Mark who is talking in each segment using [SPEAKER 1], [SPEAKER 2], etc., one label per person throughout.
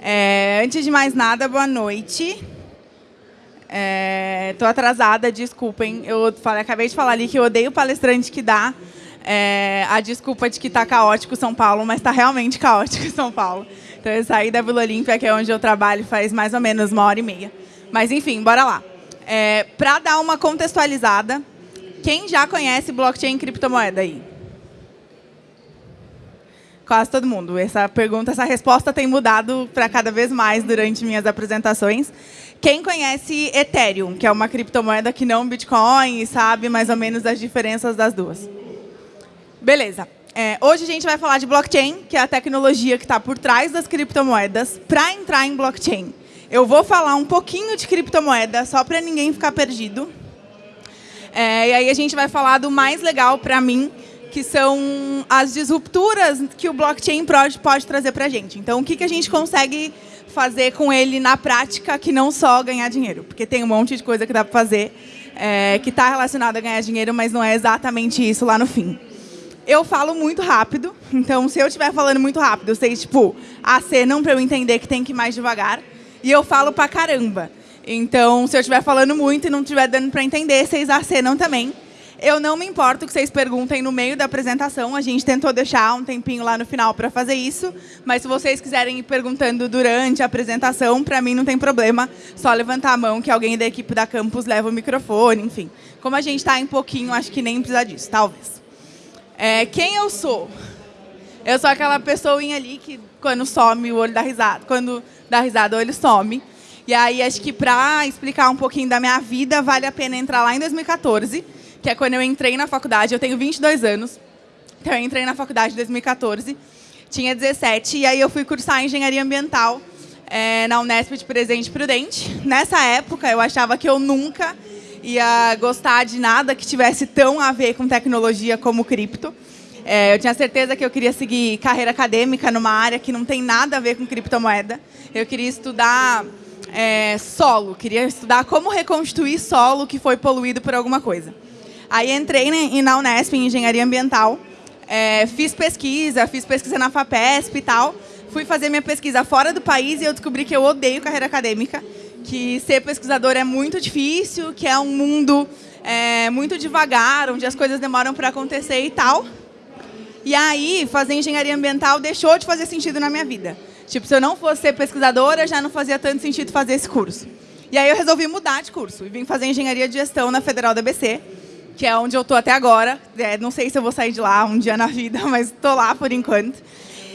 [SPEAKER 1] É, antes de mais nada, boa noite. Estou é, atrasada, desculpem. Eu falei, acabei de falar ali que eu odeio palestrante que dá é, a desculpa de que está caótico São Paulo, mas está realmente caótico São Paulo. Então, eu saí da Vila Olímpia, que é onde eu trabalho, faz mais ou menos uma hora e meia. Mas, enfim, bora lá. É, Para dar uma contextualizada, quem já conhece blockchain e criptomoeda aí? Quase todo mundo. Essa pergunta, essa resposta tem mudado para cada vez mais durante minhas apresentações. Quem conhece Ethereum, que é uma criptomoeda que não Bitcoin sabe mais ou menos as diferenças das duas? Beleza. É, hoje a gente vai falar de blockchain, que é a tecnologia que está por trás das criptomoedas, para entrar em blockchain. Eu vou falar um pouquinho de criptomoeda, só para ninguém ficar perdido. É, e aí a gente vai falar do mais legal para mim, que são as disrupturas que o blockchain pode, trazer para a gente. Então, o que, que a gente consegue fazer com ele na prática que não só ganhar dinheiro? Porque tem um monte de coisa que dá para fazer é, que está relacionada a ganhar dinheiro, mas não é exatamente isso lá no fim. Eu falo muito rápido, então se eu estiver falando muito rápido, vocês, tipo, acenam para eu entender que tem que ir mais devagar. E eu falo pra caramba. Então, se eu estiver falando muito e não estiver dando para entender, vocês acenam também. Eu não me importo que vocês perguntem no meio da apresentação. A gente tentou deixar um tempinho lá no final para fazer isso. Mas se vocês quiserem ir perguntando durante a apresentação, para mim não tem problema. Só levantar a mão que alguém da equipe da campus leva o microfone, enfim. Como a gente está em pouquinho, acho que nem precisa disso, talvez. É, quem eu sou? Eu sou aquela pessoinha ali que quando some o olho dá risada. Quando dá risada, o olho some. E aí, acho que para explicar um pouquinho da minha vida, vale a pena entrar lá em 2014 que é quando eu entrei na faculdade. Eu tenho 22 anos, então eu entrei na faculdade em 2014, tinha 17, e aí eu fui cursar engenharia ambiental é, na Unesp de Presidente Prudente. Nessa época, eu achava que eu nunca ia gostar de nada que tivesse tão a ver com tecnologia como cripto. É, eu tinha certeza que eu queria seguir carreira acadêmica numa área que não tem nada a ver com criptomoeda. Eu queria estudar é, solo, queria estudar como reconstituir solo que foi poluído por alguma coisa. Aí entrei na Unesp, em Engenharia Ambiental, é, fiz pesquisa, fiz pesquisa na FAPESP e tal. Fui fazer minha pesquisa fora do país e eu descobri que eu odeio carreira acadêmica, que ser pesquisador é muito difícil, que é um mundo é, muito devagar, onde as coisas demoram para acontecer e tal. E aí, fazer engenharia ambiental deixou de fazer sentido na minha vida. Tipo, se eu não fosse ser pesquisadora, já não fazia tanto sentido fazer esse curso. E aí eu resolvi mudar de curso e vim fazer engenharia de gestão na Federal da ABC que é onde eu estou até agora. É, não sei se eu vou sair de lá um dia na vida, mas estou lá por enquanto.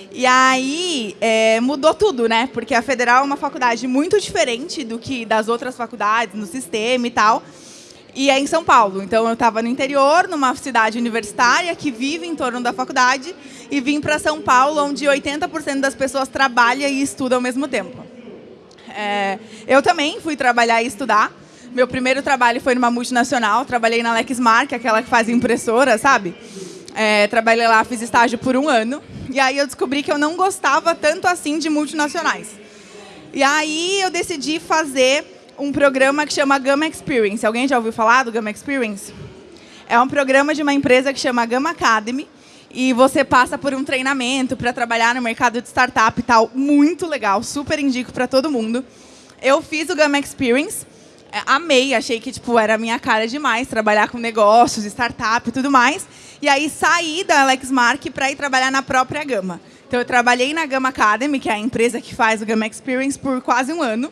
[SPEAKER 1] E aí é, mudou tudo, né? Porque a Federal é uma faculdade muito diferente do que das outras faculdades, no sistema e tal. E é em São Paulo. Então, eu estava no interior, numa cidade universitária que vive em torno da faculdade, e vim para São Paulo, onde 80% das pessoas trabalha e estuda ao mesmo tempo. É, eu também fui trabalhar e estudar, meu primeiro trabalho foi numa multinacional, trabalhei na Lexmark, aquela que faz impressora, sabe? É, trabalhei lá, fiz estágio por um ano. E aí eu descobri que eu não gostava tanto assim de multinacionais. E aí eu decidi fazer um programa que chama Gama Experience. Alguém já ouviu falar do Gama Experience? É um programa de uma empresa que chama Gama Academy. E você passa por um treinamento para trabalhar no mercado de startup e tal. Muito legal, super indico para todo mundo. Eu fiz o Gama Experience amei, achei que tipo, era a minha cara demais trabalhar com negócios, startup e tudo mais. E aí saí da Lexmark para ir trabalhar na própria Gama. Então eu trabalhei na Gama Academy, que é a empresa que faz o Gama Experience, por quase um ano.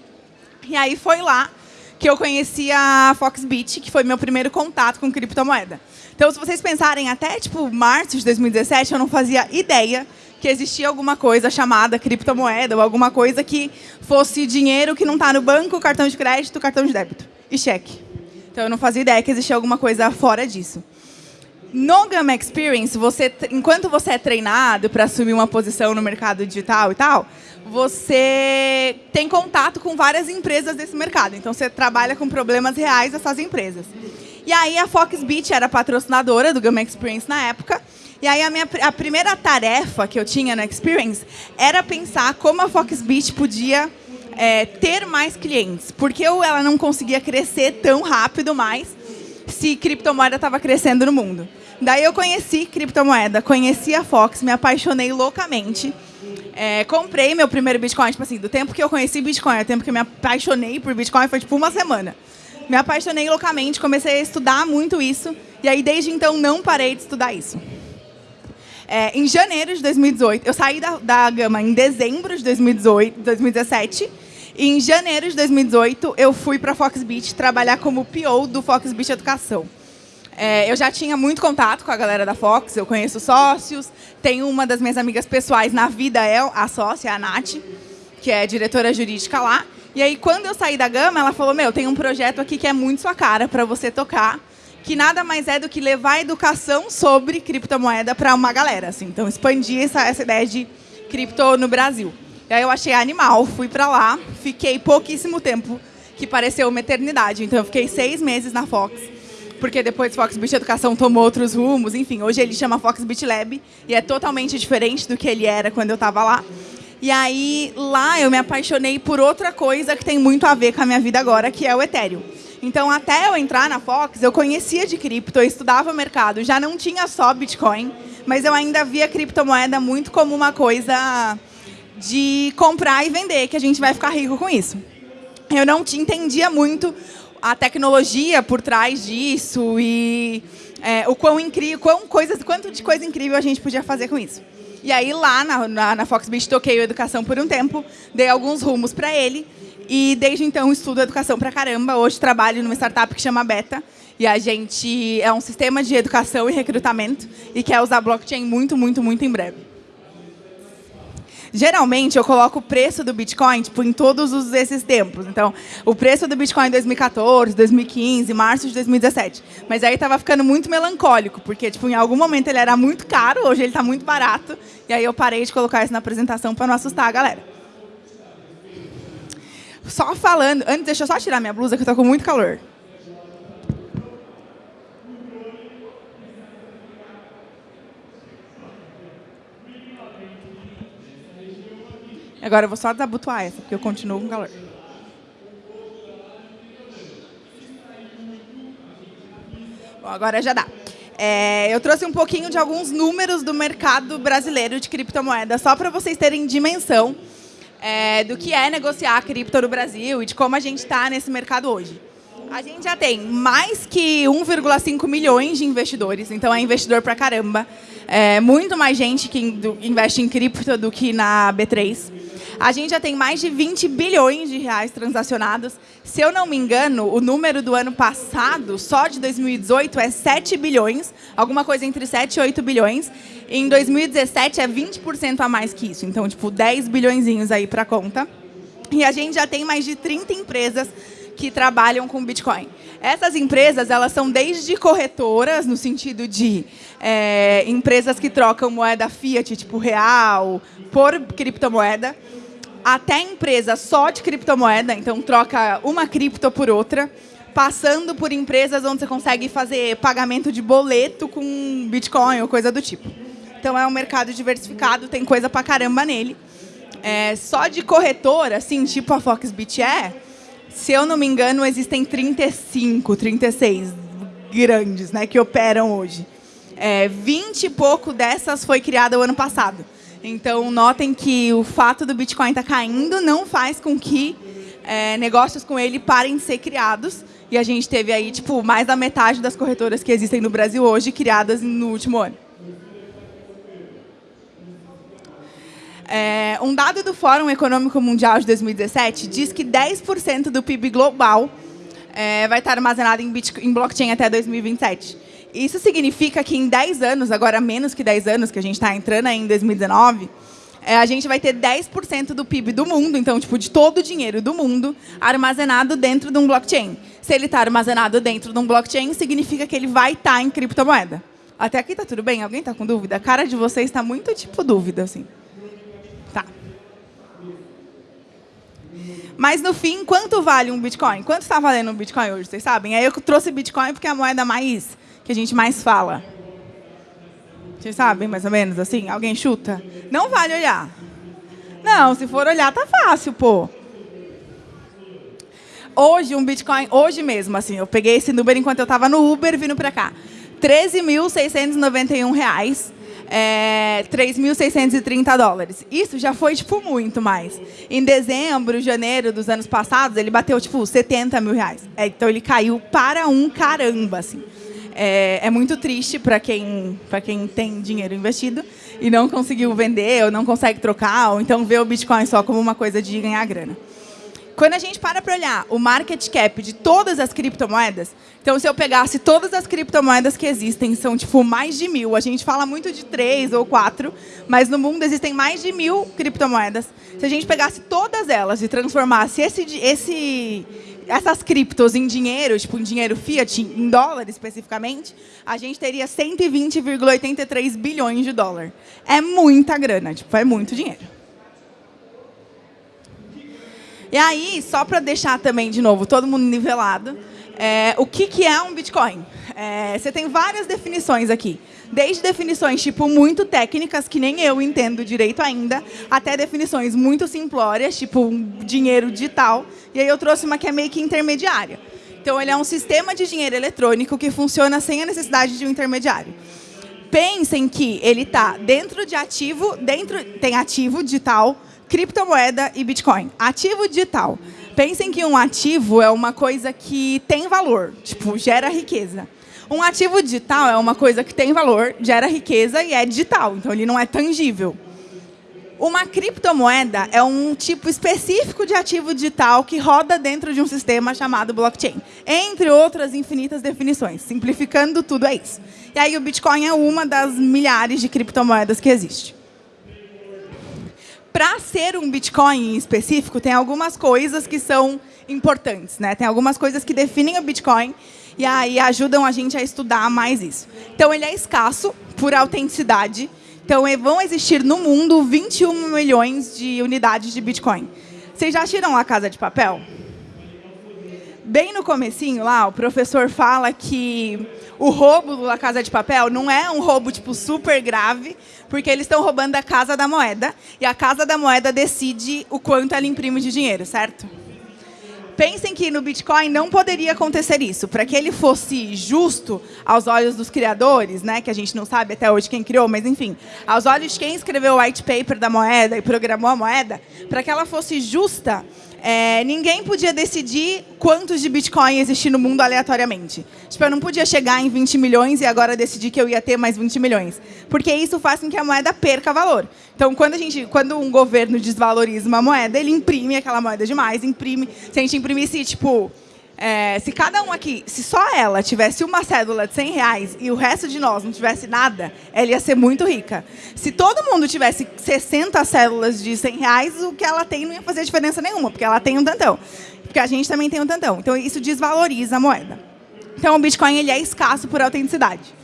[SPEAKER 1] E aí foi lá que eu conheci a Foxbit, que foi meu primeiro contato com criptomoeda. Então, se vocês pensarem, até tipo março de 2017, eu não fazia ideia que existia alguma coisa chamada criptomoeda ou alguma coisa que fosse dinheiro que não está no banco, cartão de crédito, cartão de débito e cheque. Então, eu não fazia ideia que existia alguma coisa fora disso. No Gamma Experience, você, enquanto você é treinado para assumir uma posição no mercado digital e tal, você tem contato com várias empresas desse mercado. Então, você trabalha com problemas reais dessas empresas. E aí, a Foxbit era patrocinadora do Gamma Experience na época, e aí a minha a primeira tarefa que eu tinha na Experience era pensar como a Foxbit podia é, ter mais clientes. Porque ela não conseguia crescer tão rápido mais se criptomoeda estava crescendo no mundo. Daí eu conheci criptomoeda, conheci a Fox, me apaixonei loucamente. É, comprei meu primeiro Bitcoin, tipo assim, do tempo que eu conheci Bitcoin, do tempo que eu me apaixonei por Bitcoin, foi tipo uma semana. Me apaixonei loucamente, comecei a estudar muito isso, e aí desde então não parei de estudar isso. É, em janeiro de 2018, eu saí da, da Gama em dezembro de 2018, 2017, e em janeiro de 2018 eu fui para a Foxbit trabalhar como PO do Foxbit Educação. É, eu já tinha muito contato com a galera da Fox, eu conheço sócios, tenho uma das minhas amigas pessoais na vida, é a sócia, a Nath, que é diretora jurídica lá. E aí, quando eu saí da Gama, ela falou, meu, tem um projeto aqui que é muito sua cara para você tocar, que nada mais é do que levar a educação sobre criptomoeda para uma galera. Assim. Então, expandir essa, essa ideia de cripto no Brasil. E aí eu achei animal, fui para lá, fiquei pouquíssimo tempo, que pareceu uma eternidade. Então, eu fiquei seis meses na Fox, porque depois Foxbit Educação tomou outros rumos. Enfim, hoje ele chama Foxbit Lab e é totalmente diferente do que ele era quando eu estava lá. E aí, lá eu me apaixonei por outra coisa que tem muito a ver com a minha vida agora, que é o Ethereum. Então, até eu entrar na Fox, eu conhecia de cripto, eu estudava o mercado, já não tinha só Bitcoin, mas eu ainda via criptomoeda muito como uma coisa de comprar e vender, que a gente vai ficar rico com isso. Eu não entendia muito a tecnologia por trás disso e é, o quão incrível, quão coisas, quanto de coisa incrível a gente podia fazer com isso. E aí, lá na, na, na Foxbit, toquei o Educação por um tempo, dei alguns rumos para ele, e desde então estudo educação para caramba. Hoje trabalho numa startup que chama Beta. E a gente é um sistema de educação e recrutamento e quer usar blockchain muito, muito, muito em breve. Geralmente, eu coloco o preço do Bitcoin tipo, em todos os, esses tempos. Então, o preço do Bitcoin em 2014, 2015, março de 2017. Mas aí estava ficando muito melancólico, porque tipo, em algum momento ele era muito caro, hoje ele está muito barato. E aí eu parei de colocar isso na apresentação para não assustar a galera só falando. Antes, deixa eu só tirar minha blusa, que eu tô com muito calor. Agora eu vou só desabotoar essa, porque eu continuo com calor. Bom, agora já dá. É, eu trouxe um pouquinho de alguns números do mercado brasileiro de criptomoedas, só para vocês terem dimensão é, do que é negociar cripto no Brasil e de como a gente está nesse mercado hoje. A gente já tem mais que 1,5 milhões de investidores, então é investidor pra caramba. É muito mais gente que investe em cripto do que na B3. A gente já tem mais de 20 bilhões de reais transacionados. Se eu não me engano, o número do ano passado, só de 2018, é 7 bilhões, alguma coisa entre 7 e 8 bilhões. Em 2017 é 20% a mais que isso, então tipo 10 bilhões aí para conta. E a gente já tem mais de 30 empresas que trabalham com Bitcoin. Essas empresas elas são desde corretoras, no sentido de é, empresas que trocam moeda fiat, tipo real, por criptomoeda, até empresa só de criptomoeda, então troca uma cripto por outra, passando por empresas onde você consegue fazer pagamento de boleto com Bitcoin ou coisa do tipo. Então é um mercado diversificado, tem coisa pra caramba nele. É, só de corretora, assim, tipo a Foxbit é, se eu não me engano, existem 35, 36 grandes né, que operam hoje. É, 20 e pouco dessas foi criada o ano passado. Então, notem que o fato do Bitcoin estar tá caindo não faz com que é, negócios com ele parem de ser criados. E a gente teve aí tipo, mais da metade das corretoras que existem no Brasil hoje criadas no último ano. É, um dado do Fórum Econômico Mundial de 2017 diz que 10% do PIB global é, vai estar armazenado em, Bitcoin, em blockchain até 2027. Isso significa que em 10 anos, agora menos que 10 anos, que a gente está entrando aí em 2019, é, a gente vai ter 10% do PIB do mundo, então, tipo, de todo o dinheiro do mundo, armazenado dentro de um blockchain. Se ele está armazenado dentro de um blockchain, significa que ele vai estar tá em criptomoeda. Até aqui está tudo bem? Alguém está com dúvida? A cara de vocês está muito, tipo, dúvida, assim. Tá. Mas, no fim, quanto vale um Bitcoin? Quanto está valendo um Bitcoin hoje, vocês sabem? Aí eu trouxe Bitcoin porque é a moeda mais que a gente mais fala? Vocês sabem, mais ou menos, assim? Alguém chuta? Não vale olhar. Não, se for olhar, tá fácil, pô. Hoje, um Bitcoin, hoje mesmo, assim, eu peguei esse número enquanto eu estava no Uber vindo para cá. R$ 13.691. é, 3.630 dólares. Isso já foi, tipo, muito mais. Em dezembro, janeiro dos anos passados, ele bateu, tipo, 70 mil reais. É, então, ele caiu para um caramba, assim. É, é muito triste para quem, quem tem dinheiro investido e não conseguiu vender, ou não consegue trocar, ou então vê o Bitcoin só como uma coisa de ganhar grana. Quando a gente para para olhar o market cap de todas as criptomoedas, então se eu pegasse todas as criptomoedas que existem, são tipo mais de mil. A gente fala muito de três ou quatro, mas no mundo existem mais de mil criptomoedas. Se a gente pegasse todas elas e transformasse esse, esse, essas criptos em dinheiro, tipo em dinheiro fiat, em dólar especificamente, a gente teria 120,83 bilhões de dólar. É muita grana, tipo, é muito dinheiro. E aí, só para deixar também, de novo, todo mundo nivelado, é, o que, que é um Bitcoin? É, você tem várias definições aqui. Desde definições tipo muito técnicas, que nem eu entendo direito ainda, até definições muito simplórias, tipo dinheiro digital. E aí eu trouxe uma que é meio que intermediária. Então, ele é um sistema de dinheiro eletrônico que funciona sem a necessidade de um intermediário. Pensem que ele está dentro de ativo, dentro tem ativo digital, criptomoeda e Bitcoin. Ativo digital. Pensem que um ativo é uma coisa que tem valor, tipo, gera riqueza. Um ativo digital é uma coisa que tem valor, gera riqueza e é digital, então ele não é tangível. Uma criptomoeda é um tipo específico de ativo digital que roda dentro de um sistema chamado blockchain, entre outras infinitas definições. Simplificando tudo, é isso. E aí o Bitcoin é uma das milhares de criptomoedas que existe para ser um Bitcoin em específico, tem algumas coisas que são importantes. Né? Tem algumas coisas que definem o Bitcoin e aí ajudam a gente a estudar mais isso. Então, ele é escasso por autenticidade. Então, vão existir no mundo 21 milhões de unidades de Bitcoin. Vocês já tiram a Casa de Papel? Bem no comecinho lá, o professor fala que o roubo da Casa de Papel não é um roubo tipo super grave, porque eles estão roubando a Casa da Moeda e a Casa da Moeda decide o quanto ela imprime de dinheiro, certo? Pensem que no Bitcoin não poderia acontecer isso. Para que ele fosse justo aos olhos dos criadores, né, que a gente não sabe até hoje quem criou, mas enfim, aos olhos de quem escreveu o white paper da moeda e programou a moeda, para que ela fosse justa, é, ninguém podia decidir quantos de Bitcoin existir no mundo aleatoriamente. Tipo, eu não podia chegar em 20 milhões e agora decidir que eu ia ter mais 20 milhões. Porque isso faz com que a moeda perca valor. Então, quando, a gente, quando um governo desvaloriza uma moeda, ele imprime aquela moeda demais, imprime. Se a gente imprimisse, tipo, é, se cada um aqui, se só ela tivesse uma cédula de 100 reais e o resto de nós não tivesse nada, ela ia ser muito rica. Se todo mundo tivesse 60 cédulas de 100 reais, o que ela tem não ia fazer diferença nenhuma, porque ela tem um tantão. Porque a gente também tem um tantão. Então, isso desvaloriza a moeda. Então, o Bitcoin ele é escasso por autenticidade.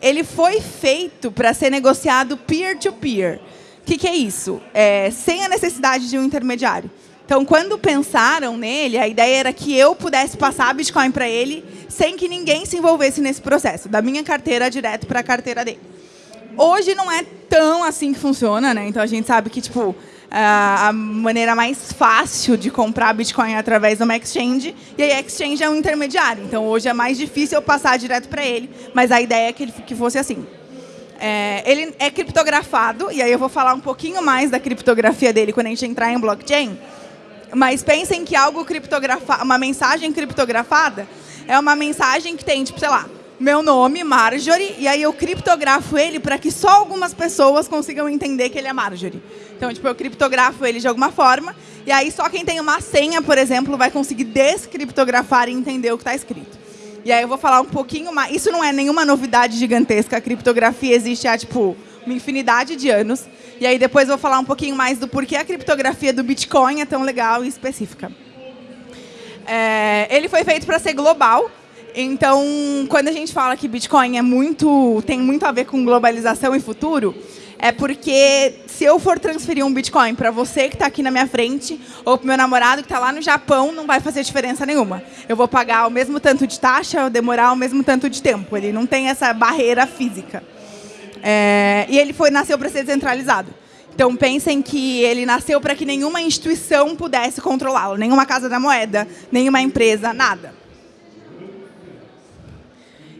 [SPEAKER 1] Ele foi feito para ser negociado peer-to-peer. O que, que, é isso? É, sem a necessidade de um intermediário. Então, quando pensaram nele, a ideia era que eu pudesse passar Bitcoin para ele sem que ninguém se envolvesse nesse processo, da minha carteira direto para a carteira dele. Hoje não é tão assim que funciona, né? Então a gente sabe que tipo a maneira mais fácil de comprar Bitcoin é através de uma exchange, e a exchange é um intermediário. Então hoje é mais difícil eu passar direto para ele, mas a ideia é que ele que fosse assim. É, ele é criptografado, e aí eu vou falar um pouquinho mais da criptografia dele quando a gente entrar em blockchain. Mas pensem que algo criptografado, uma mensagem criptografada é uma mensagem que tem, tipo, sei lá, meu nome, Marjorie, e aí eu criptografo ele para que só algumas pessoas consigam entender que ele é Marjorie. Então, tipo, eu criptografo ele de alguma forma, e aí só quem tem uma senha, por exemplo, vai conseguir descriptografar e entender o que está escrito. E aí eu vou falar um pouquinho mais. Isso não é nenhuma novidade gigantesca. A criptografia existe há, tipo, uma infinidade de anos. E aí depois vou falar um pouquinho mais do porquê a criptografia do Bitcoin é tão legal e específica. É, ele foi feito para ser global. Então, quando a gente fala que Bitcoin é muito, tem muito a ver com globalização e futuro, é porque se eu for transferir um Bitcoin para você que está aqui na minha frente, ou para meu namorado que está lá no Japão, não vai fazer diferença nenhuma. Eu vou pagar o mesmo tanto de taxa, demorar o mesmo tanto de tempo. Ele não tem essa barreira física. É, e ele foi, nasceu para ser descentralizado. Então, pensem que ele nasceu para que nenhuma instituição pudesse controlá-lo, nenhuma casa da moeda, nenhuma empresa, nada.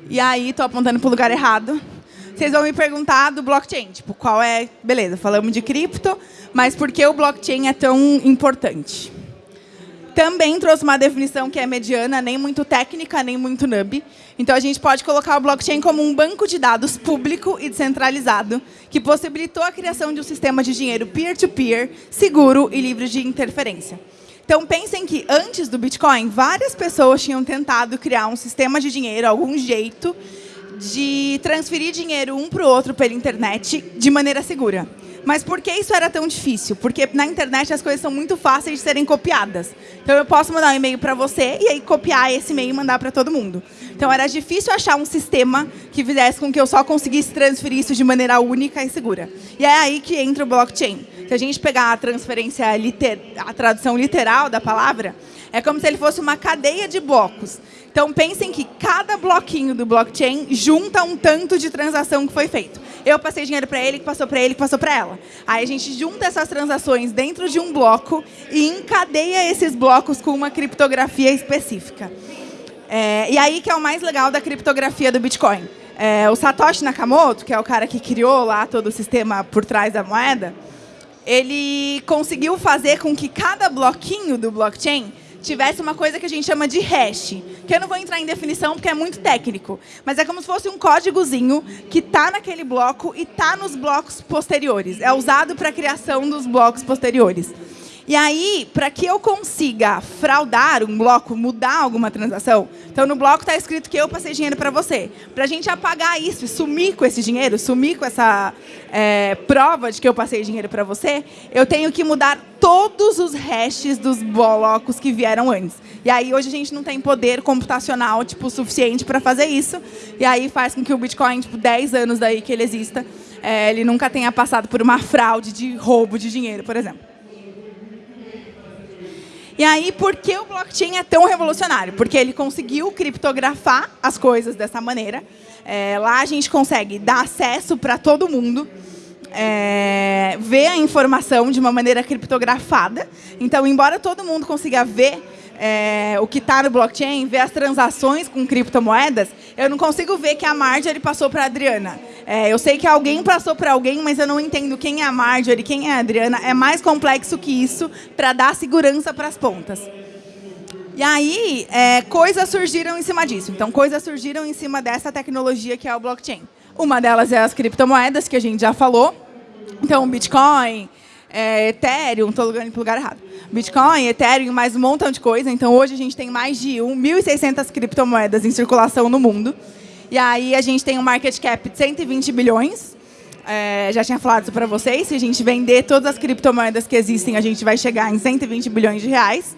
[SPEAKER 1] E aí, estou apontando para o lugar errado. Vocês vão me perguntar do blockchain, tipo, qual é... Beleza, falamos de cripto, mas por que o blockchain é tão importante? Também trouxe uma definição que é mediana, nem muito técnica, nem muito nub. Então, a gente pode colocar o blockchain como um banco de dados público e descentralizado, que possibilitou a criação de um sistema de dinheiro peer-to-peer, -peer, seguro e livre de interferência. Então, pensem que antes do Bitcoin, várias pessoas tinham tentado criar um sistema de dinheiro, algum jeito de transferir dinheiro um para o outro pela internet de maneira segura. Mas por que isso era tão difícil? Porque na internet as coisas são muito fáceis de serem copiadas. Então eu posso mandar um e-mail para você e aí copiar esse e-mail e mandar para todo mundo. Então era difícil achar um sistema que fizesse com que eu só conseguisse transferir isso de maneira única e segura. E é aí que entra o blockchain. Se a gente pegar a transferência, a tradução literal da palavra, é como se ele fosse uma cadeia de blocos. Então, pensem que cada bloquinho do blockchain junta um tanto de transação que foi feito. Eu passei dinheiro para ele, que passou para ele, que passou para ela. Aí a gente junta essas transações dentro de um bloco e encadeia esses blocos com uma criptografia específica. É, e aí que é o mais legal da criptografia do Bitcoin. É, o Satoshi Nakamoto, que é o cara que criou lá todo o sistema por trás da moeda, ele conseguiu fazer com que cada bloquinho do blockchain tivesse uma coisa que a gente chama de hash, que eu não vou entrar em definição porque é muito técnico, mas é como se fosse um códigozinho que está naquele bloco e está nos blocos posteriores. É usado para a criação dos blocos posteriores. E aí, para que eu consiga fraudar um bloco, mudar alguma transação, então no bloco está escrito que eu passei dinheiro para você. Para a gente apagar isso e sumir com esse dinheiro, sumir com essa é, prova de que eu passei dinheiro para você, eu tenho que mudar todos os hashes dos blocos que vieram antes. E aí hoje a gente não tem poder computacional tipo suficiente para fazer isso. E aí faz com que o Bitcoin, tipo 10 anos daí que ele exista, é, ele nunca tenha passado por uma fraude de roubo de dinheiro, por exemplo. E aí, por que o blockchain é tão revolucionário? Porque ele conseguiu criptografar as coisas dessa maneira. É, lá a gente consegue dar acesso para todo mundo, é, ver a informação de uma maneira criptografada. Então, embora todo mundo consiga ver é, o que está no blockchain, ver as transações com criptomoedas, eu não consigo ver que a Marjorie passou para a Adriana. É, eu sei que alguém passou para alguém, mas eu não entendo quem é a Marjorie, quem é a Adriana. É mais complexo que isso para dar segurança para as pontas. E aí, é, coisas surgiram em cima disso. Então, coisas surgiram em cima dessa tecnologia que é o blockchain. Uma delas é as criptomoedas, que a gente já falou. Então, Bitcoin, é, Ethereum, estou indo para o lugar errado. Bitcoin, Ethereum, mais um montão de coisa. Então, hoje a gente tem mais de 1.600 criptomoedas em circulação no mundo. E aí a gente tem um market cap de 120 bilhões. É, já tinha falado isso para vocês. Se a gente vender todas as criptomoedas que existem, a gente vai chegar em 120 bilhões de reais.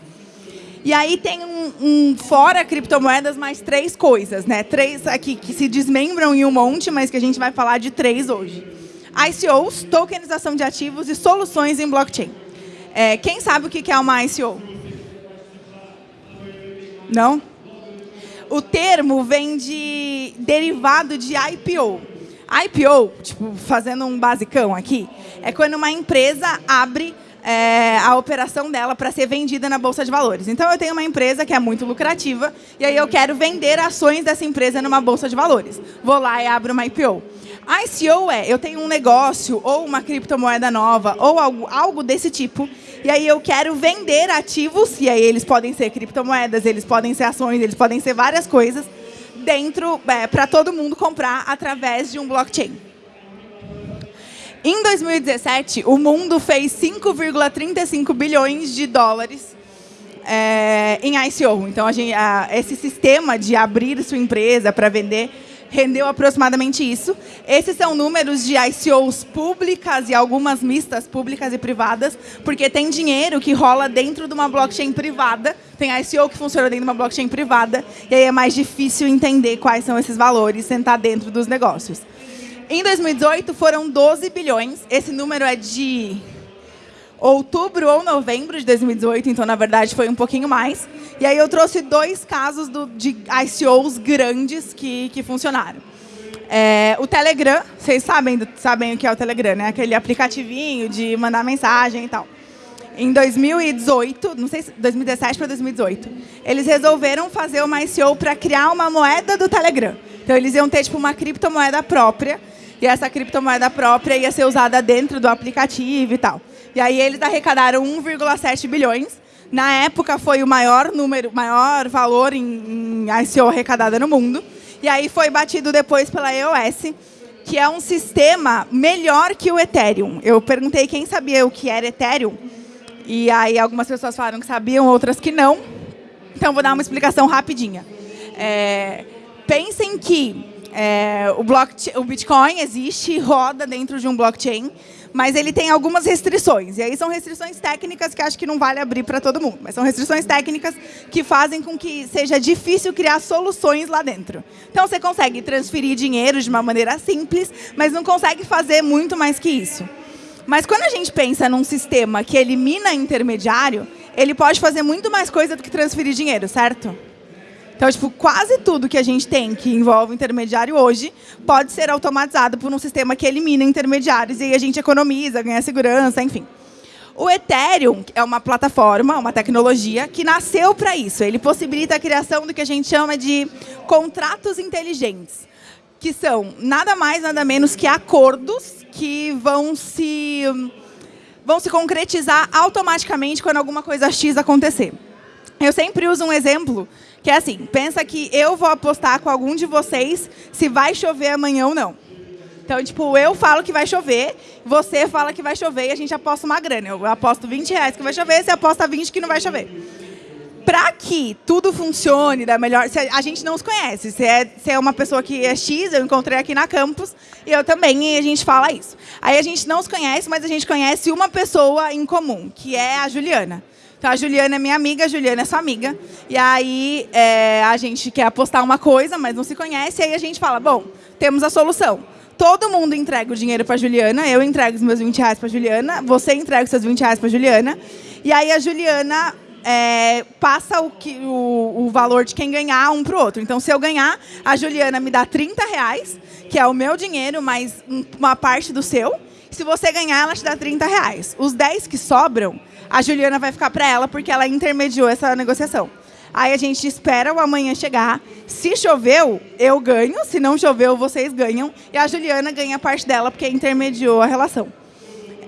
[SPEAKER 1] E aí tem um, um, fora criptomoedas mais três coisas, né? Três aqui que se desmembram em um monte, mas que a gente vai falar de três hoje. ICOs, tokenização de ativos e soluções em blockchain. É, quem sabe o que é uma ICO? Não? O termo vem de derivado de IPO. IPO, tipo, fazendo um basicão aqui, é quando uma empresa abre é, a operação dela para ser vendida na Bolsa de Valores. Então, eu tenho uma empresa que é muito lucrativa e aí eu quero vender ações dessa empresa numa Bolsa de Valores. Vou lá e abro uma IPO. ICO é, eu tenho um negócio ou uma criptomoeda nova ou algo, algo desse tipo, e aí eu quero vender ativos, e aí eles podem ser criptomoedas, eles podem ser ações, eles podem ser várias coisas, dentro é, para todo mundo comprar através de um blockchain. Em 2017, o mundo fez 5,35 bilhões de dólares é, em ICO. Então, a gente, a, esse sistema de abrir sua empresa para vender rendeu aproximadamente isso. Esses são números de ICOs públicas e algumas mistas, públicas e privadas, porque tem dinheiro que rola dentro de uma blockchain privada, tem ICO que funciona dentro de uma blockchain privada, e aí é mais difícil entender quais são esses valores, sentar dentro dos negócios. Em 2018, foram 12 bilhões. Esse número é de outubro ou novembro de 2018, então, na verdade, foi um pouquinho mais. E aí eu trouxe dois casos do, de ICOs grandes que, que funcionaram. É, o Telegram, vocês sabem, sabem o que é o Telegram, né? Aquele aplicativinho de mandar mensagem e tal. Em 2018, não sei se 2017 para 2018, eles resolveram fazer uma ICO para criar uma moeda do Telegram. Então eles iam ter tipo uma criptomoeda própria e essa criptomoeda própria ia ser usada dentro do aplicativo e tal. E aí eles arrecadaram 1,7 bilhões. Na época foi o maior número, maior valor em, em ICO arrecadada no mundo. E aí foi batido depois pela EOS, que é um sistema melhor que o Ethereum. Eu perguntei quem sabia o que era Ethereum, e aí algumas pessoas falaram que sabiam, outras que não. Então, vou dar uma explicação rapidinha. É, pensem que é, o, o Bitcoin existe, roda dentro de um blockchain, mas ele tem algumas restrições. E aí são restrições técnicas que acho que não vale abrir para todo mundo. Mas são restrições técnicas que fazem com que seja difícil criar soluções lá dentro. Então, você consegue transferir dinheiro de uma maneira simples, mas não consegue fazer muito mais que isso. Mas quando a gente pensa num sistema que elimina intermediário, ele pode fazer muito mais coisa do que transferir dinheiro, certo? Então, tipo, quase tudo que a gente tem que envolve intermediário hoje pode ser automatizado por um sistema que elimina intermediários e a gente economiza, ganha segurança, enfim. O Ethereum é uma plataforma, uma tecnologia que nasceu para isso. Ele possibilita a criação do que a gente chama de contratos inteligentes, que são nada mais, nada menos que acordos que vão se, vão se concretizar automaticamente quando alguma coisa X acontecer. Eu sempre uso um exemplo que é assim, pensa que eu vou apostar com algum de vocês se vai chover amanhã ou não. Então, tipo, eu falo que vai chover, você fala que vai chover e a gente aposta uma grana. Eu aposto 20 reais que vai chover, você aposta 20 que não vai chover. Para que tudo funcione da melhor... A gente não os conhece. Você é, você é uma pessoa que é X, eu encontrei aqui na campus, e eu também, e a gente fala isso. Aí a gente não os conhece, mas a gente conhece uma pessoa em comum, que é a Juliana. Então, a Juliana é minha amiga, a Juliana é sua amiga. E aí, é, a gente quer apostar uma coisa, mas não se conhece. E aí a gente fala, bom, temos a solução. Todo mundo entrega o dinheiro para Juliana, eu entrego os meus 20 reais para Juliana, você entrega os seus 20 reais para Juliana. E aí a Juliana é, passa o, que, o, o, valor de quem ganhar um para o outro. Então, se eu ganhar, a Juliana me dá 30 reais, que é o meu dinheiro, mais uma parte do seu. Se você ganhar, ela te dá 30 reais. Os 10 que sobram, a Juliana vai ficar para ela porque ela intermediou essa negociação. Aí a gente espera o amanhã chegar. Se choveu, eu ganho. Se não choveu, vocês ganham. E a Juliana ganha parte dela porque intermediou a relação.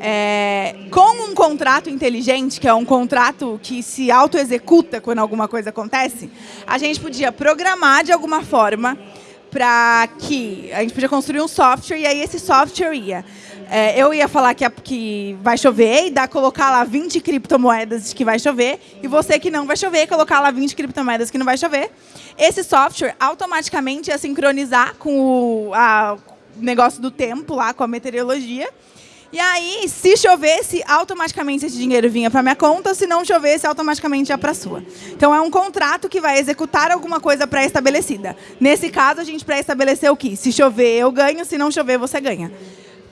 [SPEAKER 1] É, com um contrato inteligente, que é um contrato que se auto-executa quando alguma coisa acontece, a gente podia programar de alguma forma para que a gente podia construir um software e aí esse software ia é, eu ia falar que, que vai chover e dar, colocar lá 20 criptomoedas que vai chover, e você que não vai chover, colocar lá 20 criptomoedas que não vai chover. Esse software automaticamente ia sincronizar com o a, negócio do tempo, lá com a meteorologia. E aí, se chovesse, automaticamente esse dinheiro vinha para minha conta, se não chovesse, automaticamente ia para sua. Então, é um contrato que vai executar alguma coisa pré-estabelecida. Nesse caso, a gente pré-estabeleceu o que? Se chover, eu ganho, se não chover, você ganha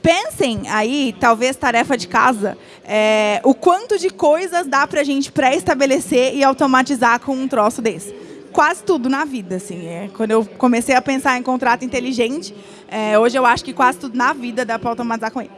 [SPEAKER 1] pensem aí, talvez tarefa de casa, é, o quanto de coisas dá para a gente pré-estabelecer e automatizar com um troço desse. Quase tudo na vida, assim. É, quando eu comecei a pensar em contrato inteligente, é, hoje eu acho que quase tudo na vida dá para automatizar com ele.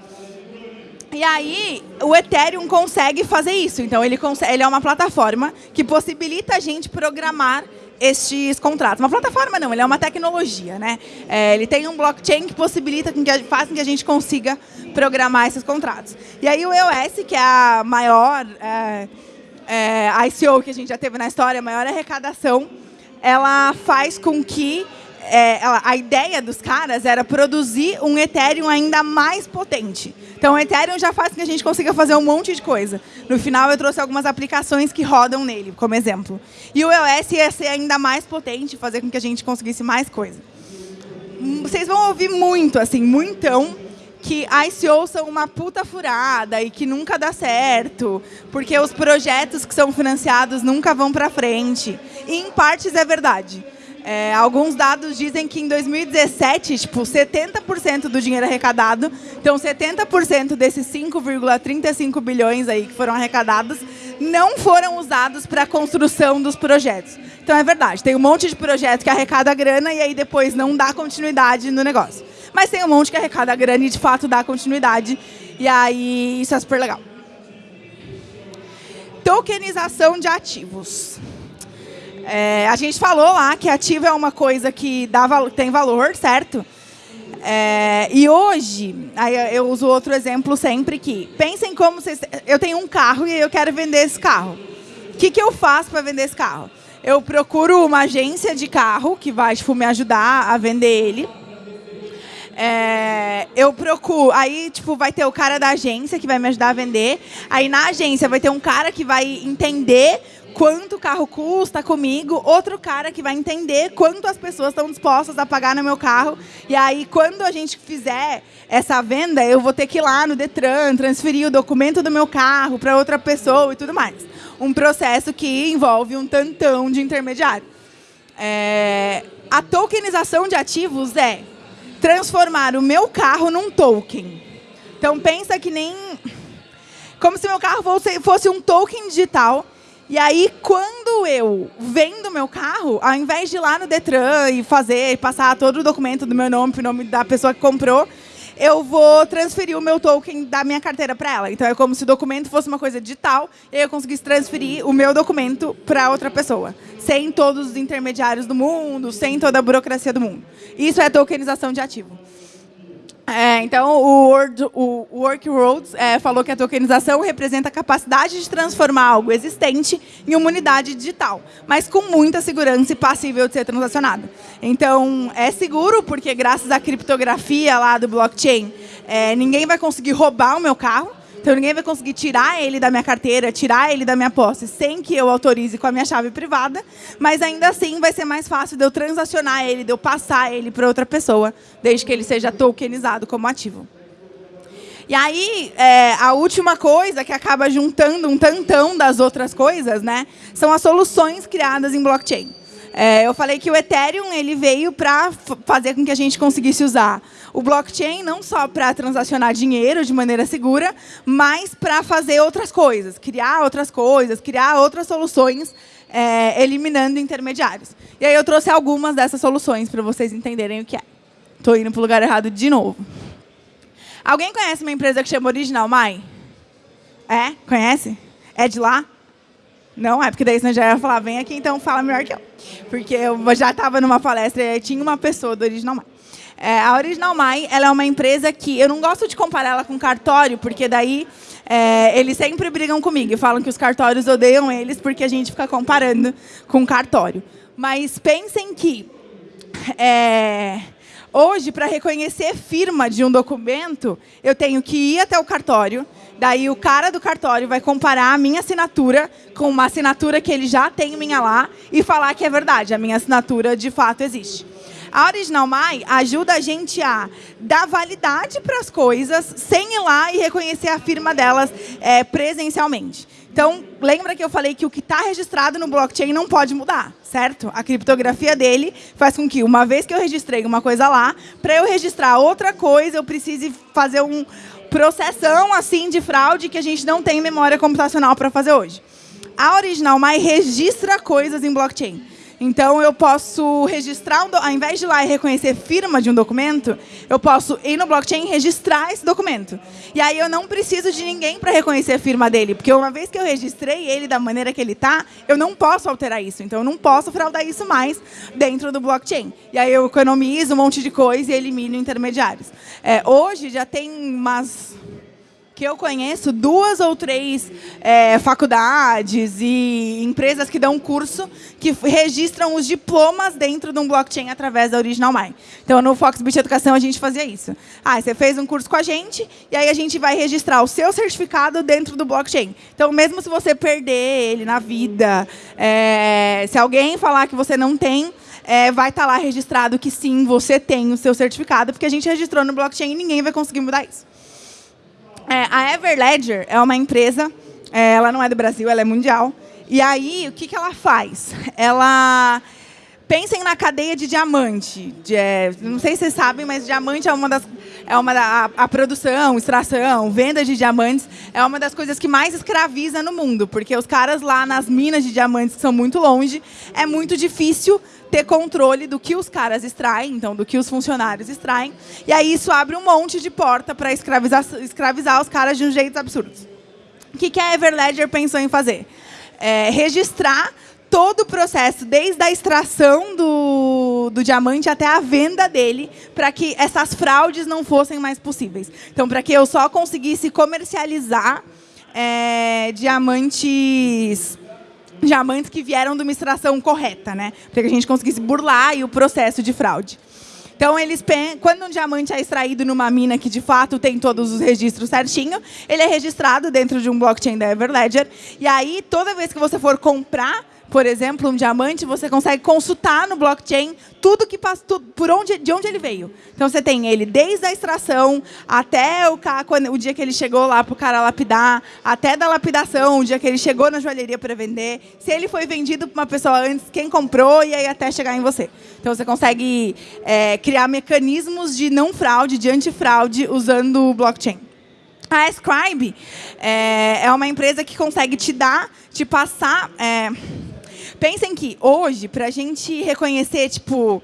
[SPEAKER 1] E aí, o Ethereum consegue fazer isso. Então, ele, consegue, ele é uma plataforma que possibilita a gente programar estes contratos. Uma plataforma não, ele é uma tecnologia. Né? É, ele tem um blockchain que possibilita, que faz com que a gente consiga programar esses contratos. E aí o EOS, que é a maior é, é, ICO que a gente já teve na história, a maior arrecadação, ela faz com que é, a ideia dos caras era produzir um Ethereum ainda mais potente. Então, o Ethereum já faz com que a gente consiga fazer um monte de coisa. No final, eu trouxe algumas aplicações que rodam nele, como exemplo. E o EOS ia ser ainda mais potente, fazer com que a gente conseguisse mais coisa. Hum, vocês vão ouvir muito, assim, muitão, que ICO são uma puta furada e que nunca dá certo, porque os projetos que são financiados nunca vão para frente. E, em partes, é verdade. É, alguns dados dizem que em 2017, tipo, 70% do dinheiro arrecadado, então 70% desses 5,35 bilhões aí que foram arrecadados, não foram usados para a construção dos projetos. Então é verdade, tem um monte de projetos que arrecada grana e aí depois não dá continuidade no negócio. Mas tem um monte que arrecada grana e de fato dá continuidade, e aí isso é super legal. Tokenização de ativos. É, a gente falou lá que ativo é uma coisa que dá, tem valor, certo? É, e hoje, aí eu uso outro exemplo sempre que pensem como vocês. Eu tenho um carro e eu quero vender esse carro. O que, que eu faço para vender esse carro? Eu procuro uma agência de carro que vai tipo, me ajudar a vender ele. É, eu procuro. Aí, tipo, vai ter o cara da agência que vai me ajudar a vender. Aí na agência vai ter um cara que vai entender quanto o carro custa comigo, outro cara que vai entender quanto as pessoas estão dispostas a pagar no meu carro. E aí, quando a gente fizer essa venda, eu vou ter que ir lá no Detran, transferir o documento do meu carro para outra pessoa e tudo mais. Um processo que envolve um tantão de intermediário. É... A tokenização de ativos é transformar o meu carro num token. Então, pensa que nem... Como se meu carro fosse, fosse um token digital e aí, quando eu vendo meu carro, ao invés de ir lá no Detran e fazer, passar todo o documento do meu nome, o nome da pessoa que comprou, eu vou transferir o meu token da minha carteira para ela. Então, é como se o documento fosse uma coisa digital e eu conseguisse transferir o meu documento para outra pessoa, sem todos os intermediários do mundo, sem toda a burocracia do mundo. Isso é tokenização de ativo. É, então, o, Word, o é, falou que a tokenização representa a capacidade de transformar algo existente em uma unidade digital, mas com muita segurança e passível de ser transacionada. Então, é seguro, porque graças à criptografia lá do blockchain, é, ninguém vai conseguir roubar o meu carro, então ninguém vai conseguir tirar ele da minha carteira, tirar ele da minha posse, sem que eu autorize com a minha chave privada, mas ainda assim vai ser mais fácil de eu transacionar ele, de eu passar ele para outra pessoa, desde que ele seja tokenizado como ativo. E aí, é, a última coisa que acaba juntando um tantão das outras coisas, né, são as soluções criadas em blockchain. É, eu falei que o Ethereum ele veio para fazer com que a gente conseguisse usar o blockchain não só para transacionar dinheiro de maneira segura, mas para fazer outras coisas, criar outras coisas, criar outras soluções, é, eliminando intermediários. E aí eu trouxe algumas dessas soluções para vocês entenderem o que é. Estou indo para o lugar errado de novo. Alguém conhece uma empresa que chama Original My? É? Conhece? É de lá? Não, é porque daí você já ia falar, vem aqui, então fala melhor que eu. Porque eu já estava numa palestra e tinha uma pessoa do Original My. É, a Original My ela é uma empresa que eu não gosto de comparar ela com cartório, porque daí é, eles sempre brigam comigo e falam que os cartórios odeiam eles porque a gente fica comparando com cartório. Mas pensem que é, hoje, para reconhecer firma de um documento, eu tenho que ir até o cartório, daí o cara do cartório vai comparar a minha assinatura com uma assinatura que ele já tem minha lá e falar que é verdade, a minha assinatura de fato existe. A Original My ajuda a gente a dar validade para as coisas sem ir lá e reconhecer a firma delas é, presencialmente. Então, lembra que eu falei que o que está registrado no blockchain não pode mudar, certo? A criptografia dele faz com que, uma vez que eu registrei uma coisa lá, para eu registrar outra coisa, eu precise fazer um processão assim de fraude que a gente não tem memória computacional para fazer hoje. A Original My registra coisas em blockchain. Então, eu posso registrar, um ao invés de ir lá e reconhecer firma de um documento, eu posso ir no blockchain e registrar esse documento. E aí eu não preciso de ninguém para reconhecer a firma dele, porque uma vez que eu registrei ele da maneira que ele está, eu não posso alterar isso. Então, eu não posso fraudar isso mais dentro do blockchain. E aí eu economizo um monte de coisa e elimino intermediários. É, hoje já tem umas que eu conheço duas ou três é, faculdades e empresas que dão curso que registram os diplomas dentro de um blockchain através da Original My. Então, no Foxbit Educação, a gente fazia isso. Ah, você fez um curso com a gente, e aí a gente vai registrar o seu certificado dentro do blockchain. Então, mesmo se você perder ele na vida, é, se alguém falar que você não tem, é, vai estar tá lá registrado que sim, você tem o seu certificado, porque a gente registrou no blockchain e ninguém vai conseguir mudar isso. É, a Everledger é uma empresa, é, ela não é do Brasil, ela é mundial. E aí, o que, que ela faz? Ela... Pensem na cadeia de diamante. De, é, não sei se vocês sabem, mas diamante é uma das... É uma a, a, produção, extração, venda de diamantes é uma das coisas que mais escraviza no mundo, porque os caras lá nas minas de diamantes, que são muito longe, é muito difícil ter controle do que os caras extraem, então do que os funcionários extraem. E aí isso abre um monte de porta para escravizar, escravizar os caras de um jeito absurdo. O que, que a Everledger pensou em fazer? É, registrar todo o processo, desde a extração do, do, diamante até a venda dele, para que essas fraudes não fossem mais possíveis. Então, para que eu só conseguisse comercializar é, diamantes diamantes que vieram de uma extração correta, né? Para que a gente conseguisse burlar o processo de fraude. Então, eles quando um diamante é extraído numa mina que, de fato, tem todos os registros certinho, ele é registrado dentro de um blockchain da Everledger. E aí, toda vez que você for comprar por exemplo, um diamante, você consegue consultar no blockchain tudo que passa, por onde, de onde ele veio. Então você tem ele desde a extração até o, quando, o dia que ele chegou lá para o cara lapidar, até da lapidação, o dia que ele chegou na joalheria para vender, se ele foi vendido para uma pessoa antes, quem comprou e aí até chegar em você. Então você consegue é, criar mecanismos de não fraude, de antifraude usando o blockchain. A Scribe é, é uma empresa que consegue te dar, te passar. É, Pensem que hoje, para a gente reconhecer, tipo,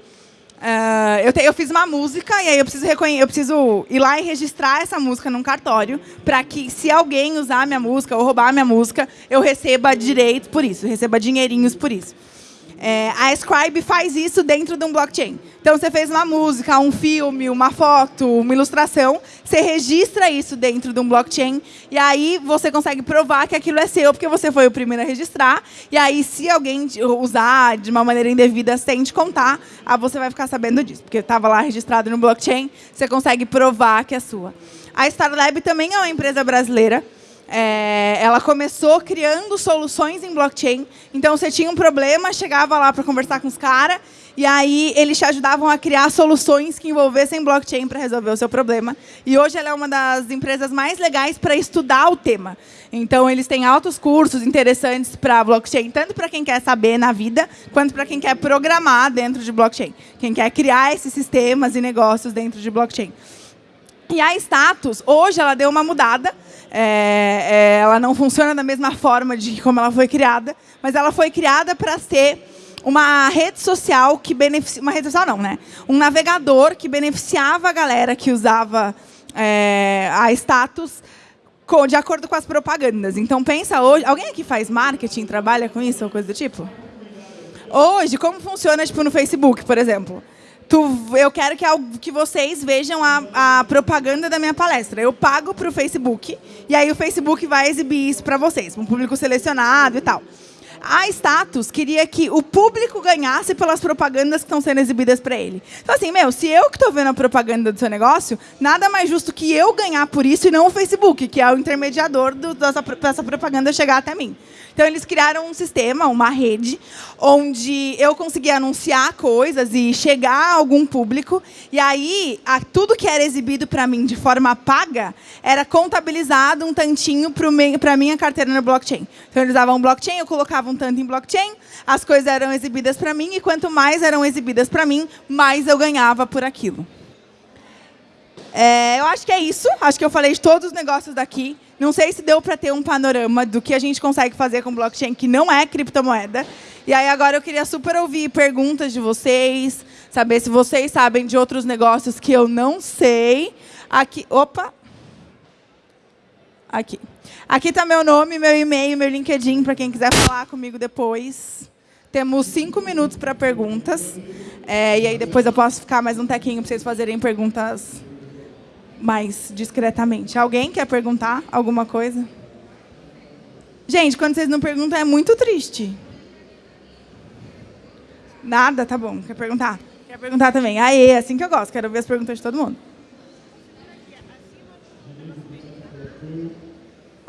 [SPEAKER 1] Uh, eu, te, eu, fiz uma música e aí eu preciso, eu preciso ir lá e registrar essa música num cartório para que, se alguém usar minha música ou roubar minha música, eu receba direitos por isso, receba dinheirinhos por isso. É, a Scribe faz isso dentro de um blockchain. Então, você fez uma música, um filme, uma foto, uma ilustração, você registra isso dentro de um blockchain, e aí você consegue provar que aquilo é seu, porque você foi o primeiro a registrar, e aí, se alguém usar de uma maneira indevida sem te contar, ah, você vai ficar sabendo disso, porque estava lá registrado no blockchain, você consegue provar que é sua. A Starlab também é uma empresa brasileira, é, ela começou criando soluções em blockchain. Então, você tinha um problema, chegava lá para conversar com os caras, e aí eles te ajudavam a criar soluções que envolvessem blockchain para resolver o seu problema. E hoje ela é uma das empresas mais legais para estudar o tema. Então, eles têm altos cursos interessantes para blockchain, tanto para quem quer saber na vida, quanto para quem quer programar dentro de blockchain. Quem quer criar esses sistemas e negócios dentro de blockchain. E a Status, hoje, ela deu uma mudada. É, é, ela não funciona da mesma forma de como ela foi criada, mas ela foi criada para ser uma rede social que beneficia... Uma rede social não, né? Um navegador que beneficiava a galera que usava é, a Status de acordo com as propagandas. Então, pensa hoje... Alguém aqui faz marketing, trabalha com isso ou coisa do tipo? Hoje, como funciona tipo, no Facebook, por exemplo? Tu, eu quero que, que vocês vejam a, a propaganda da minha palestra. Eu pago para o Facebook e aí o Facebook vai exibir isso para vocês, um público selecionado e tal. A Status queria que o público ganhasse pelas propagandas que estão sendo exibidas para ele. Então, assim, meu, se eu que estou vendo a propaganda do seu negócio, nada mais justo que eu ganhar por isso e não o Facebook, que é o intermediador do, dessa, dessa propaganda chegar até mim. Então, eles criaram um sistema, uma rede, onde eu conseguia anunciar coisas e chegar a algum público. E aí, a, tudo que era exibido para mim de forma paga era contabilizado um tantinho para a minha carteira no blockchain. Então, eles usavam um blockchain, eu colocava tanto em blockchain, as coisas eram exibidas para mim, e quanto mais eram exibidas para mim, mais eu ganhava por aquilo. É, eu acho que é isso. Acho que eu falei de todos os negócios daqui. Não sei se deu para ter um panorama do que a gente consegue fazer com blockchain que não é criptomoeda. E aí agora eu queria super ouvir perguntas de vocês, saber se vocês sabem de outros negócios que eu não sei. Aqui, opa. Aqui. Aqui está meu nome, meu e-mail, meu LinkedIn, para quem quiser falar comigo depois. Temos cinco minutos para perguntas. É, e aí depois eu posso ficar mais um tequinho para vocês fazerem perguntas mais discretamente. Alguém quer perguntar alguma coisa? Gente, quando vocês não perguntam, é muito triste. Nada? Tá bom. Quer perguntar? Quer perguntar também. Aê, é assim que eu gosto. Quero ver as perguntas de todo mundo.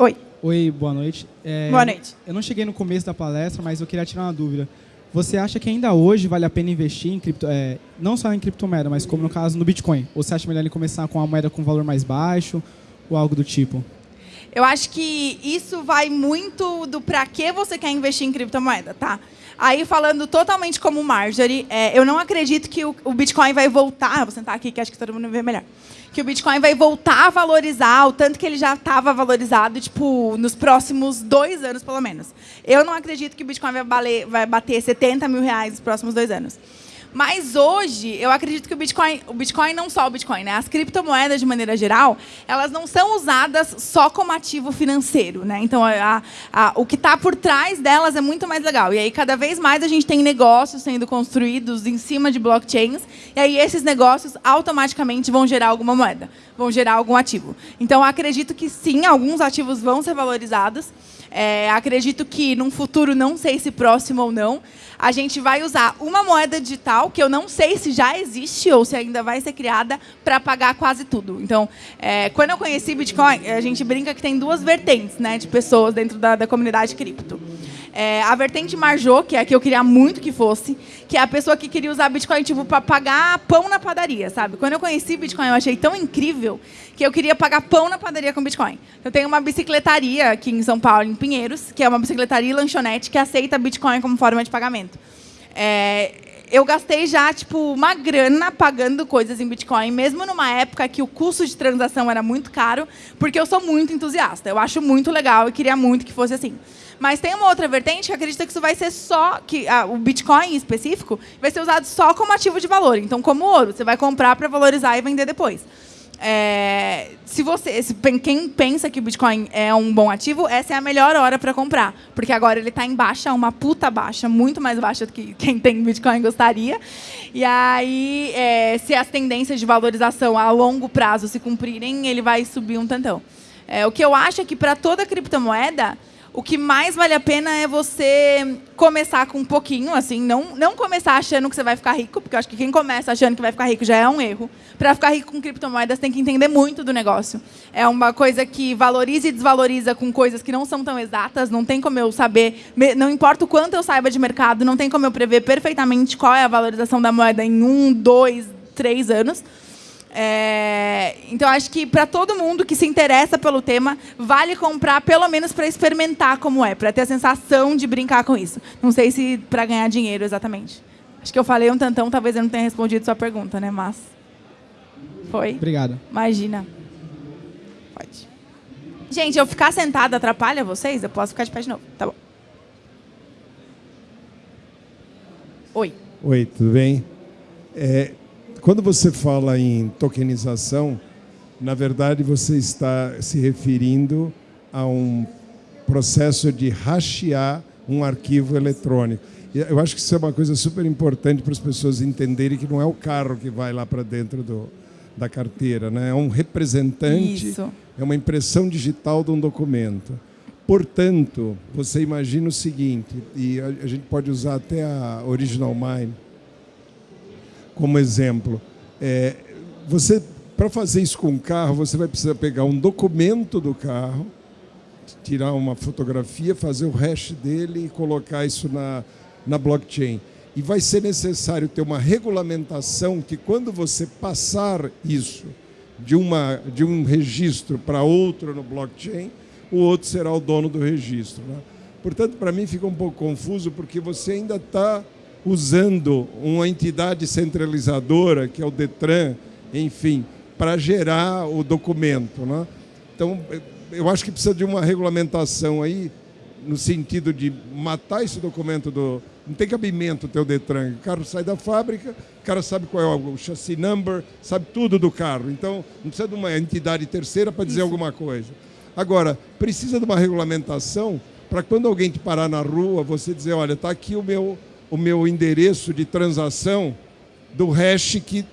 [SPEAKER 1] Oi.
[SPEAKER 2] Oi, boa noite.
[SPEAKER 1] É, boa noite.
[SPEAKER 2] Eu não cheguei no começo da palestra, mas eu queria tirar uma dúvida. Você acha que ainda hoje vale a pena investir em cripto, é, não só em criptomoeda, mas como no caso no Bitcoin? Ou você acha melhor ele começar com uma moeda com valor mais baixo ou algo do tipo?
[SPEAKER 1] Eu acho que isso vai muito do para que você quer investir em criptomoeda, tá? Aí, falando totalmente como Marjorie, é, eu não acredito que o, o Bitcoin vai voltar... Vou sentar aqui, que acho que todo mundo vê melhor que o Bitcoin vai voltar a valorizar o tanto que ele já estava valorizado, tipo, nos próximos dois anos, pelo menos. Eu não acredito que o Bitcoin vai, valer, vai bater 70 mil reais nos próximos dois anos. Mas hoje, eu acredito que o Bitcoin, o Bitcoin não só o Bitcoin, né? As criptomoedas, de maneira geral, elas não são usadas só como ativo financeiro, né? Então, a, a, o que está por trás delas é muito mais legal. E aí, cada vez mais, a gente tem negócios sendo construídos em cima de blockchains, e aí esses negócios automaticamente vão gerar alguma moeda, vão gerar algum ativo. Então, acredito que sim, alguns ativos vão ser valorizados. É, acredito que, num futuro, não sei se próximo ou não, a gente vai usar uma moeda digital, que eu não sei se já existe ou se ainda vai ser criada, para pagar quase tudo. Então, é, quando eu conheci Bitcoin, a gente brinca que tem duas vertentes né, de pessoas dentro da, da comunidade cripto. É, a vertente Marjô, que é a que eu queria muito que fosse, que é a pessoa que queria usar Bitcoin tipo, para pagar pão na padaria, sabe? Quando eu conheci Bitcoin, eu achei tão incrível que eu queria pagar pão na padaria com Bitcoin. Eu tenho uma bicicletaria aqui em São Paulo, em Pinheiros, que é uma bicicletaria e lanchonete que aceita Bitcoin como forma de pagamento. É, eu gastei já tipo uma grana pagando coisas em Bitcoin, mesmo numa época que o custo de transação era muito caro, porque eu sou muito entusiasta. Eu acho muito legal e queria muito que fosse assim. Mas tem uma outra vertente que acredita que isso vai ser só, que ah, o Bitcoin em específico, vai ser usado só como ativo de valor. Então, como ouro, você vai comprar para valorizar e vender depois. É, se você, se, quem pensa que o Bitcoin é um bom ativo, essa é a melhor hora para comprar, porque agora ele está em baixa, uma puta baixa, muito mais baixa do que quem tem Bitcoin gostaria. E aí, é, se as tendências de valorização a longo prazo se cumprirem, ele vai subir um tantão. É, o que eu acho é que para toda criptomoeda o que mais vale a pena é você começar com um pouquinho, assim, não, não começar achando que você vai ficar rico, porque eu acho que quem começa achando que vai ficar rico já é um erro. Para ficar rico com criptomoedas, tem que entender muito do negócio. É uma coisa que valoriza e desvaloriza com coisas que não são tão exatas, não tem como eu saber, não importa o quanto eu saiba de mercado, não tem como eu prever perfeitamente qual é a valorização da moeda em um, dois, três anos. É, então, acho que para todo mundo que se interessa pelo tema, vale comprar pelo menos para experimentar como é, para ter a sensação de brincar com isso. Não sei se para ganhar dinheiro exatamente. Acho que eu falei um tantão, talvez eu não tenha respondido sua pergunta, né? Mas. Foi?
[SPEAKER 2] Obrigado.
[SPEAKER 1] Imagina. Pode. Gente, eu ficar sentada atrapalha vocês? Eu posso ficar de pé de novo. Tá bom. Oi.
[SPEAKER 3] Oi, tudo bem? É, quando você fala em tokenização, na verdade você está se referindo a um processo de hashear um arquivo eletrônico. Eu acho que isso é uma coisa super importante para as pessoas entenderem que não é o carro que vai lá para dentro do, da carteira, né? é um representante, isso. é uma impressão digital de um documento. Portanto, você imagina o seguinte, e a, a gente pode usar até a Original Mind, como exemplo. É, você, para fazer isso com o carro, você vai precisar pegar um documento do carro, tirar uma fotografia, fazer o hash dele e colocar isso na, na blockchain. E vai ser necessário ter uma regulamentação que quando você passar isso de, uma, de um registro para outro no blockchain, o outro será o dono do registro. Né? Portanto, para mim fica um pouco confuso, porque você ainda está usando uma entidade centralizadora, que é o DETRAN, enfim, para gerar o documento. Né? Então, eu acho que precisa de uma regulamentação aí, no sentido de matar esse documento do. Não tem cabimento ter o Detran. O carro sai da fábrica, o cara sabe qual é o chassi number, sabe tudo do carro. Então, não precisa de uma entidade terceira para dizer Isso. alguma coisa. Agora, precisa de uma regulamentação para quando alguém te parar na rua, você dizer, olha, está aqui o meu o meu endereço de transação do hash que,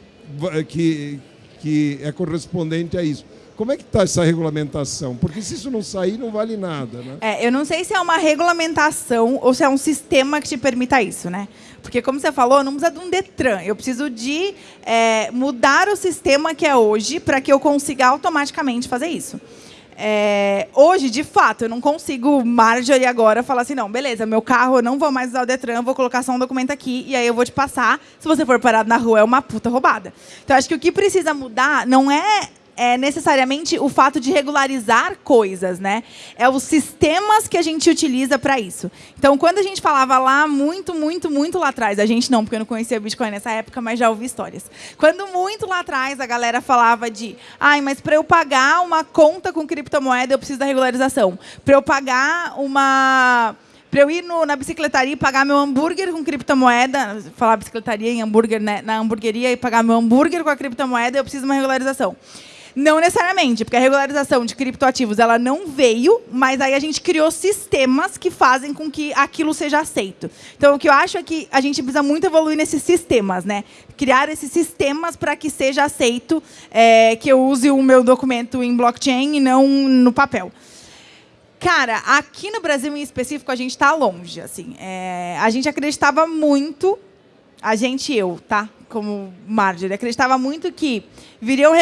[SPEAKER 3] que, que é correspondente a isso. Como é que está essa regulamentação? Porque se isso não sair, não vale nada. Né?
[SPEAKER 1] É, eu não sei se é uma regulamentação ou se é um sistema que te permita isso, né? Porque, como você falou, não precisa de um Detran. Eu preciso de é, mudar o sistema que é hoje para que eu consiga automaticamente fazer isso. É, hoje, de fato, eu não consigo, Marjorie, agora, falar assim, não, beleza, meu carro, eu não vou mais usar o Detran, vou colocar só um documento aqui e aí eu vou te passar. Se você for parado na rua, é uma puta roubada. Então, acho que o que precisa mudar não é é necessariamente o fato de regularizar coisas, né? É os sistemas que a gente utiliza para isso. Então, quando a gente falava lá muito, muito, muito lá atrás, a gente não, porque eu não conhecia Bitcoin nessa época, mas já ouvi histórias. Quando muito lá atrás a galera falava de, ai, mas para eu pagar uma conta com criptomoeda eu preciso da regularização. Para eu pagar uma Para eu ir no, na bicicletaria e pagar meu hambúrguer com criptomoeda, falar bicicletaria em hambúrguer, né? na hamburgueria e pagar meu hambúrguer com a criptomoeda, eu preciso de uma regularização. Não necessariamente, porque a regularização de criptoativos ela não veio, mas aí a gente criou sistemas que fazem com que aquilo seja aceito. Então, o que eu acho é que a gente precisa muito evoluir nesses sistemas, né? Criar esses sistemas para que seja aceito é, que eu use o meu documento em blockchain e não no papel. Cara, aqui no Brasil em específico a gente está longe, assim. É, a gente acreditava muito, a gente eu, tá? como Marjorie, acreditava muito que viriam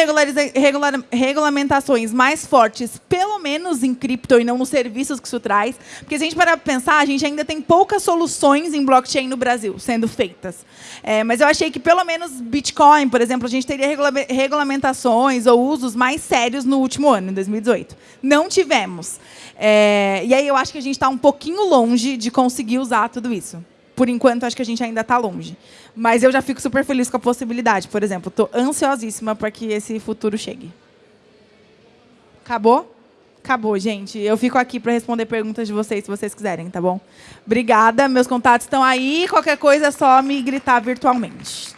[SPEAKER 1] regulamentações mais fortes, pelo menos em cripto e não nos serviços que isso traz. Porque se a gente para pensar, a gente ainda tem poucas soluções em blockchain no Brasil sendo feitas. É, mas eu achei que pelo menos Bitcoin, por exemplo, a gente teria regula regulamentações ou usos mais sérios no último ano, em 2018. Não tivemos. É, e aí eu acho que a gente está um pouquinho longe de conseguir usar tudo isso por enquanto, acho que a gente ainda está longe. Mas eu já fico super feliz com a possibilidade. Por exemplo, estou ansiosíssima para que esse futuro chegue. Acabou? Acabou, gente. Eu fico aqui para responder perguntas de vocês, se vocês quiserem, tá bom? Obrigada. Meus contatos estão aí. Qualquer coisa é só me gritar virtualmente.